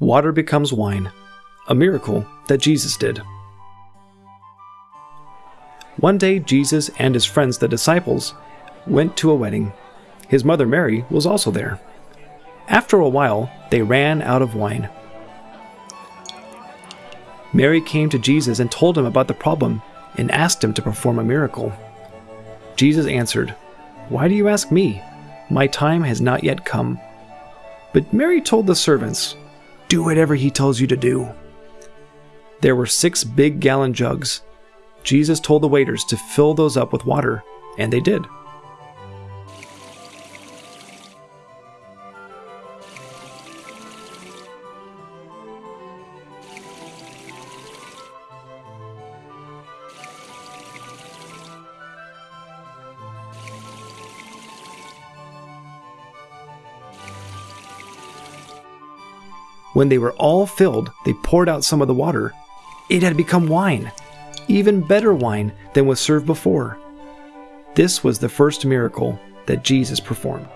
Water becomes wine, a miracle that Jesus did. One day, Jesus and his friends, the disciples, went to a wedding. His mother Mary was also there. After a while, they ran out of wine. Mary came to Jesus and told him about the problem and asked him to perform a miracle. Jesus answered, Why do you ask me? My time has not yet come. But Mary told the servants, Do whatever he tells you to do. There were six big gallon jugs. Jesus told the waiters to fill those up with water, and they did. When they were all filled, they poured out some of the water. It had become wine, even better wine than was served before. This was the first miracle that Jesus performed.